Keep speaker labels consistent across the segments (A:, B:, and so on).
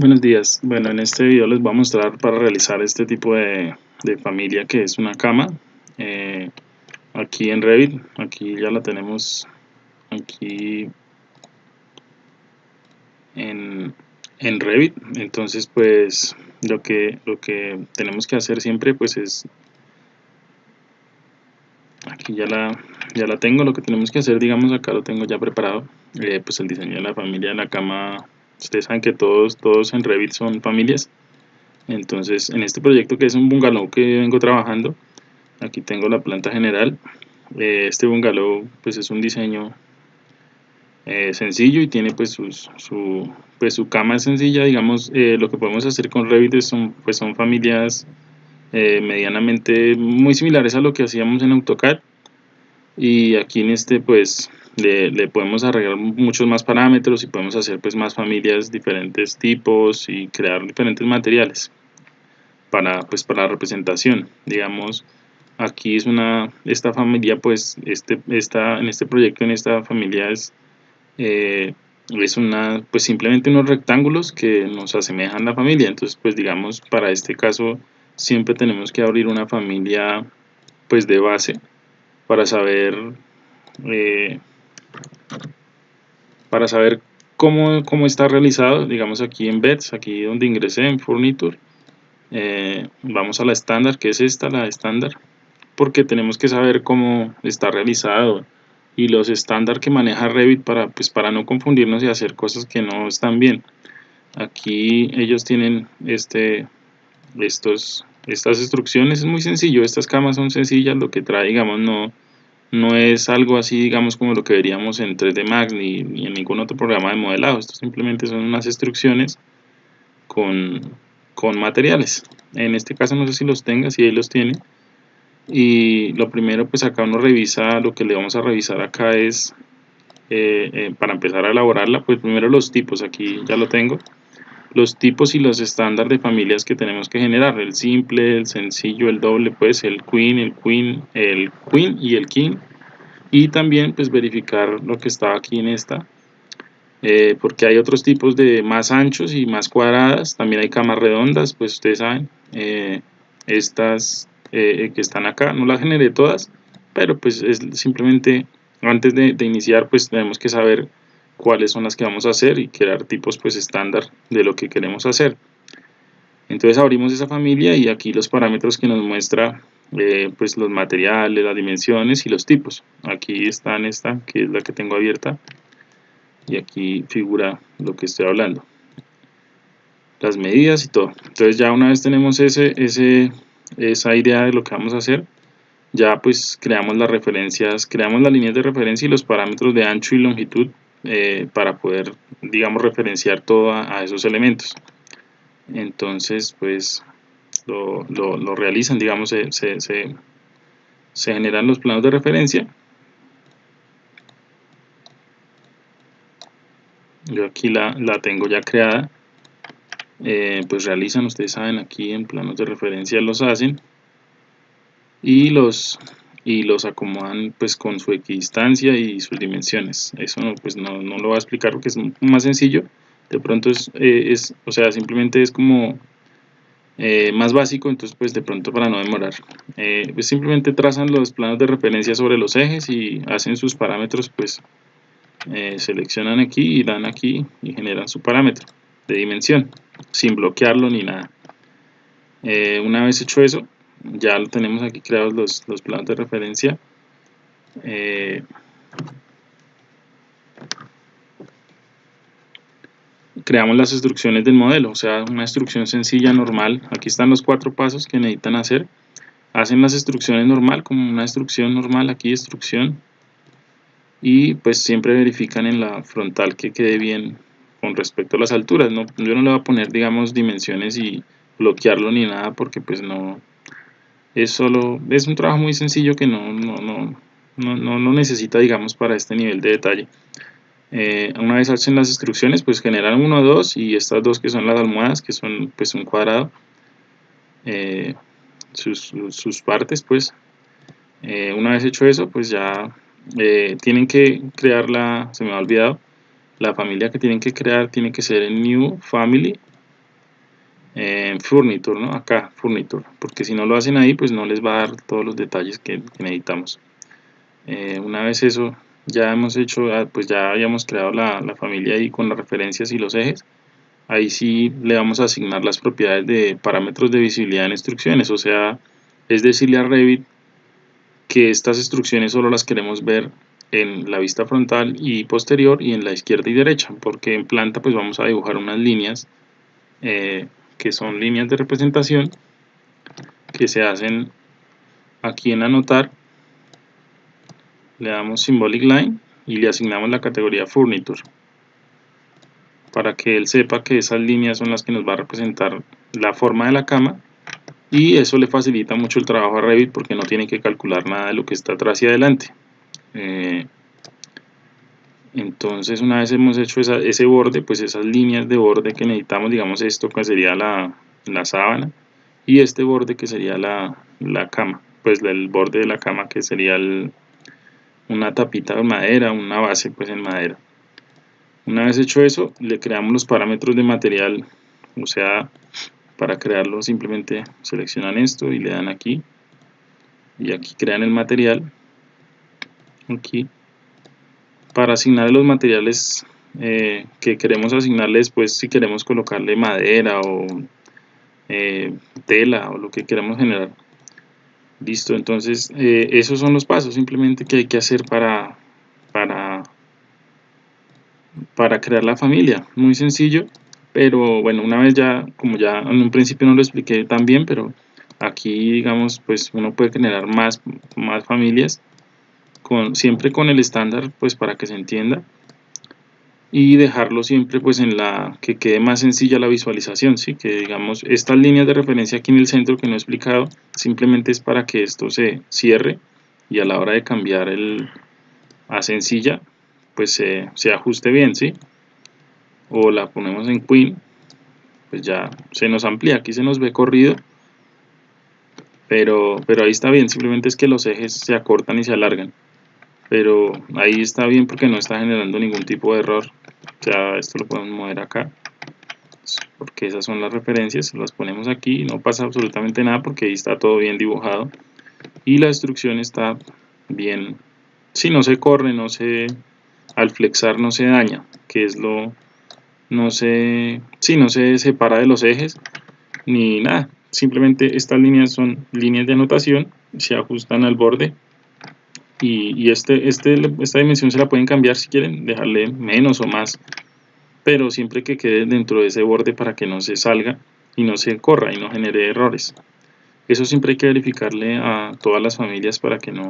A: Buenos días, bueno en este video les voy a mostrar para realizar este tipo de, familia que es una cama eh, aquí en Revit, aquí ya la tenemos aquí en, en Revit, entonces pues lo que, lo que tenemos que hacer siempre pues es aquí ya la, ya la tengo, lo que tenemos que hacer digamos acá lo tengo ya preparado eh, pues el diseño de la familia de la cama ustedes saben que todos, todos en Revit son familias. Entonces en este proyecto que es un bungalow que vengo trabajando aquí tengo la planta general. Eh, este bungalow pues es un diseño eh, sencillo y tiene pues su, pues su cama sencilla digamos. Eh, lo que podemos hacer con Revit son, pues son familias medianamente muy similares a lo que hacíamos en AutoCAD y aquí en este pues le, podemos arreglar muchos más parámetros y podemos hacer pues más familias diferentes tipos y crear diferentes materiales para pues para la representación. Digamos aquí es una esta familia pues este esta en este proyecto en esta familia es eh, es una pues simplemente unos rectángulos que nos asemejan la familia. Entonces pues digamos para este caso siempre tenemos que abrir una familia pues de base para saber eh, para saber cómo, cómo, está realizado, digamos aquí en Beds, aquí donde ingresé en Furniture, eh, vamos a la estándar, que es esta, la estándar, porque tenemos que saber cómo está realizado y los estándar que maneja Revit para, pues, para no confundirnos y hacer cosas que no están bien. Aquí ellos tienen este, estos, estas instrucciones, es muy sencillo, estas camas son sencillas, lo que trae, digamos, no no es algo así, digamos, como lo que veríamos en 3D Max ni, en ningún otro programa de modelado. Esto simplemente son unas instrucciones con, materiales. En este caso no sé si los tenga, si él los tiene. Y lo primero, pues acá uno revisa, lo que le vamos a revisar acá es, eh, eh, para empezar a elaborarla, pues primero los tipos, aquí ya lo tengo. Los tipos y los estándares de familias que tenemos que generar, el simple, el sencillo, el doble, pues el queen, el queen, el queen y el king. Y también pues verificar lo que está aquí en esta eh, porque hay otros tipos de más anchos y más cuadradas también hay camas redondas pues ustedes saben eh, estas eh, que están acá no las generé todas pero pues es simplemente antes de, iniciar pues tenemos que saber cuáles son las que vamos a hacer y crear tipos pues estándar de lo que queremos hacer entonces abrimos esa familia y aquí los parámetros que nos muestra eh, pues los materiales, las dimensiones y los tipos. Aquí está en esta, que es la que tengo abierta, y aquí figura lo que estoy hablando. Las medidas y todo. Entonces ya una vez tenemos ese, ese, esa idea de lo que vamos a hacer, ya pues creamos las referencias, creamos las líneas de referencia y los parámetros de ancho y longitud eh, para poder, digamos, referenciar todo a esos elementos. Entonces, pues lo, realizan, digamos, se, se, generan los planos de referencia. Yo aquí la, tengo ya creada. Eh, pues realizan, ustedes saben, aquí en planos de referencia los hacen y los y los acomodan pues con su equidistancia y sus dimensiones eso no, pues no, no lo voy a explicar porque es más sencillo de pronto es, eh, es o sea simplemente es como eh, más básico, entonces pues de pronto para no demorar. Eh, pues simplemente trazan los planos de referencia sobre los ejes y hacen sus parámetros, pues seleccionan aquí y dan aquí y generan su parámetro de dimensión, sin bloquearlo ni nada. una vez hecho eso, ya tenemos aquí creados los, los planos de referencia creamos las instrucciones del modelo, o sea, una instrucción sencilla, normal. Aquí están los cuatro pasos que necesitan hacer. Hacen las instrucciones normal, como una instrucción normal, aquí instrucción. Y pues siempre verifican en la frontal que quede bien con respecto a las alturas. No, yo no le voy a poner, digamos, dimensiones y bloquearlo ni nada, porque pues no... Es solo, es un trabajo muy sencillo que no, no, no, no, no necesita, digamos, para este nivel de detalle. Eh, una vez hacen las instrucciones pues generan uno o dos y estas dos que son las almohadas que son pues un cuadrado eh, sus, sus, partes pues eh, una vez hecho eso pues ya tienen que crear la se me ha olvidado la familia que tienen que crear tiene que ser en new family en Furniture, ¿no? Acá, Furniture, porque si no lo hacen ahí, pues no les va a dar todos los detalles que, necesitamos. Eh, una vez eso ya hemos hecho, ah, pues ya habíamos creado la, la, familia ahí con las referencias y los ejes, ahí sí le vamos a asignar las propiedades de parámetros de visibilidad en instrucciones, o sea, es decirle a Revit que estas instrucciones solo las queremos ver en la vista frontal y posterior y en la izquierda y derecha, porque en planta pues vamos a dibujar unas líneas eh, que son líneas de representación que se hacen aquí en anotar. Le damos symbolic line y le asignamos la categoría furniture para que él sepa que esas líneas son las que nos va a representar la forma de la cama y eso le facilita mucho el trabajo a Revit porque no tiene que calcular nada de lo que está atrás y adelante. Eh, entonces una vez hemos hecho ese borde pues esas líneas de borde que necesitamos digamos esto que sería la, la sábana y este borde que sería la, la, cama pues el borde de la cama que sería una tapita de madera una base pues en madera. Una vez hecho eso le creamos los parámetros de material o sea para crearlo simplemente seleccionan esto y le dan aquí y aquí crean el material aquí para asignarle los materiales eh, que queremos asignarle después si queremos colocarle madera o eh, tela o lo que queramos generar. Listo entonces eh, esos son los pasos simplemente que hay que hacer para para para crear la familia. Muy sencillo pero bueno una vez ya como ya en un principio no lo expliqué tan bien pero aquí digamos pues uno puede generar más más familias siempre con el estándar pues para que se entienda y dejarlo siempre pues en la que quede más sencilla la visualización ¿sí? que digamos estas líneas de referencia aquí en el centro que no he explicado simplemente es para que esto se cierre y a la hora de cambiar el a sencilla pues se, se ajuste bien ¿sí? o la ponemos en queen pues ya se nos amplía aquí se nos ve corrido pero, pero ahí está bien simplemente es que los ejes se acortan y se alargan pero ahí está bien porque no está generando ningún tipo de error. Ya esto lo podemos mover acá. Porque esas son las referencias las ponemos aquí no pasa absolutamente nada porque ahí está todo bien dibujado. Y la instrucción está bien. Si no se corre no se al flexar no se daña que es lo no se si no se separa de los ejes ni nada. Simplemente estas líneas son líneas de anotación se ajustan al borde y, este, este, esta dimensión se la pueden cambiar si quieren, dejarle menos o más, pero siempre que quede dentro de ese borde para que no se salga y no se corra y no genere errores. Eso siempre hay que verificarle a todas las familias para que no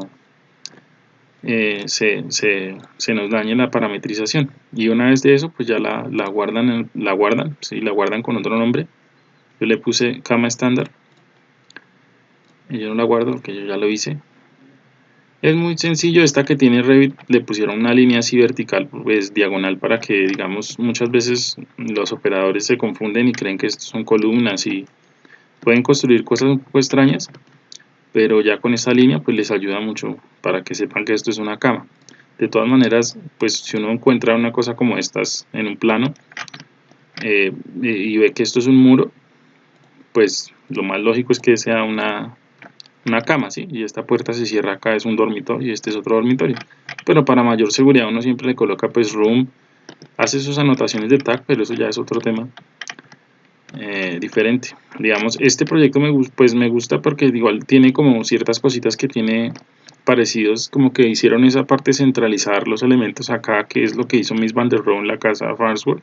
A: eh, se, se, se, nos dañe la parametrización. Y una vez de eso, pues ya la, la guardan, la guardan, ¿sí? la guardan con otro nombre. Yo le puse cama estándar. Y yo no la guardo porque yo ya lo hice. Es muy sencillo, esta que tiene Revit le pusieron una línea así vertical, pues diagonal para que digamos muchas veces los operadores se confunden y creen que esto son columnas y pueden construir cosas un poco extrañas, pero ya con esta línea pues les ayuda mucho para que sepan que esto es una cama. De todas maneras, pues si uno encuentra una cosa como estas en un plano eh, y ve que esto es un muro, pues lo más lógico es que sea una, una cama, ¿sí? Y esta puerta se cierra acá, es un dormitorio y este es otro dormitorio. Pero para mayor seguridad uno siempre le coloca pues room, hace sus anotaciones de tag, pero eso ya es otro tema eh, diferente. Digamos, este proyecto me, pues me gusta porque igual tiene como ciertas cositas que tiene parecidos, como que hicieron esa parte centralizar los elementos acá, que es lo que hizo Miss Van der Rohe en la casa Farnsworth,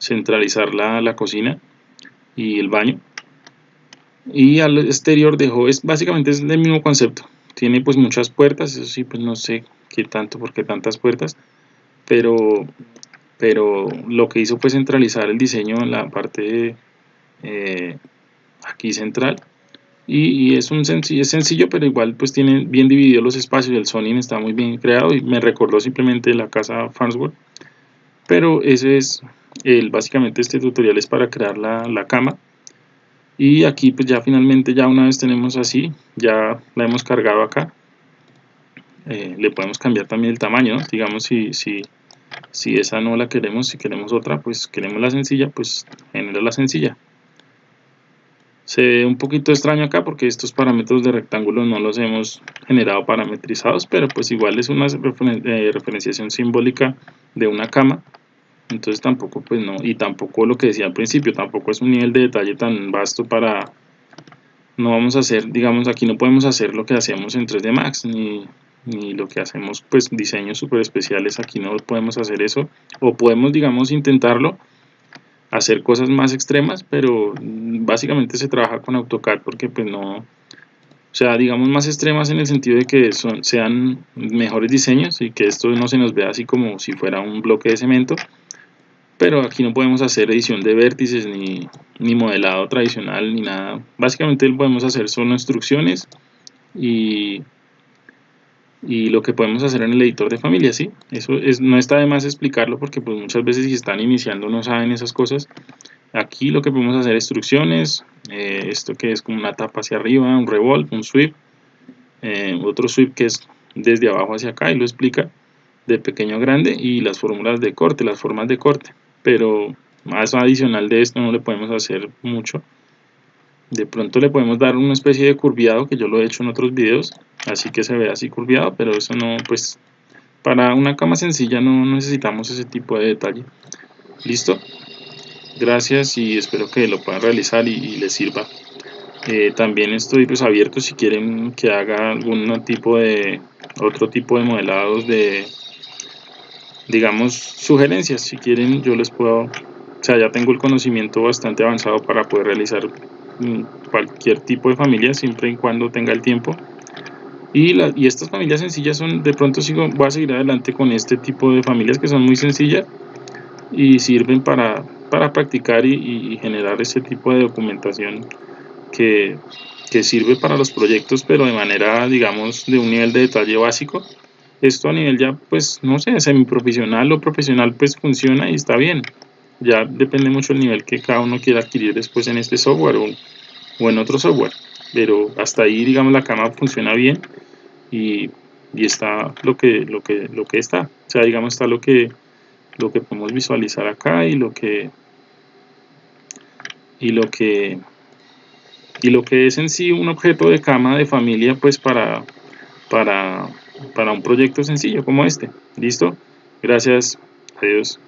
A: centralizar la, la cocina y el baño y al exterior dejó, es, básicamente es el mismo concepto, tiene pues muchas puertas, eso sí pues no sé qué tanto, por qué tantas puertas, pero, pero lo que hizo fue centralizar el diseño en la parte eh, aquí central. Y, es un sencillo, es sencillo pero igual pues tiene bien dividido los espacios, el zoning está muy bien creado y me recordó simplemente la casa Farnsworth. Pero ese es el, básicamente este tutorial es para crear la, la cama y aquí pues ya finalmente ya una vez tenemos así ya la hemos cargado acá eh, le podemos cambiar también el tamaño digamos si, si, si esa no la queremos si queremos otra pues queremos la sencilla pues genera la sencilla. Se ve un poquito extraño acá porque estos parámetros de rectángulo no los hemos generado parametrizados pero pues igual es una eh, referenciación simbólica de una cama entonces tampoco pues no y tampoco lo que decía al principio tampoco es un nivel de detalle tan vasto para no vamos a hacer digamos aquí no podemos hacer lo que hacemos en 3D Max ni, ni lo que hacemos pues diseños super especiales aquí no podemos hacer eso o podemos digamos intentarlo hacer cosas más extremas pero básicamente se trabaja con AutoCAD porque pues no o sea digamos más extremas en el sentido de que son, sean mejores diseños y que esto no se nos vea así como si fuera un bloque de cemento pero aquí no podemos hacer edición de vértices ni, ni modelado tradicional ni nada básicamente lo podemos hacer son instrucciones y, y lo que podemos hacer en el editor de familia, ¿sí? Eso es, no está de más explicarlo porque pues muchas veces si están iniciando no saben esas cosas. Aquí lo que podemos hacer instrucciones, eh, esto que es como una tapa hacia arriba, un revolve, un sweep, eh, otro sweep que es desde abajo hacia acá y lo explica de pequeño a grande y las fórmulas de corte, las formas de corte pero más adicional de esto no le podemos hacer mucho. De pronto le podemos dar una especie de curviado que yo lo he hecho en otros videos así que se ve así curviado pero eso no pues para una cama sencilla no necesitamos ese tipo de detalle. Listo gracias y espero que lo puedan realizar y, les sirva. Eh, también estoy pues abierto si quieren que haga algún tipo de otro tipo de modelados de digamos, sugerencias. Si quieren, yo les puedo, o sea, ya tengo el conocimiento bastante avanzado para poder realizar mm, cualquier tipo de familia, siempre y cuando tenga el tiempo. Y, la, y estas familias sencillas son, de pronto sigo, voy a seguir adelante con este tipo de familias que son muy sencillas y sirven para, para practicar y, generar ese tipo de documentación que, que sirve para los proyectos, pero de manera, digamos, de un nivel de detalle básico esto a nivel ya, pues, no sé, semiprofesional o profesional, pues funciona y está bien. Ya depende mucho el nivel que cada uno quiera adquirir después en este software o, en otro software. Pero hasta ahí, digamos, la cama funciona bien y, y está lo que, lo, que, lo que está. O sea, digamos, está lo que, lo que podemos visualizar acá y lo que y lo que y lo que es en sí un objeto de cama de familia pues para para para un proyecto sencillo como este. ¿Listo? Gracias. Adiós.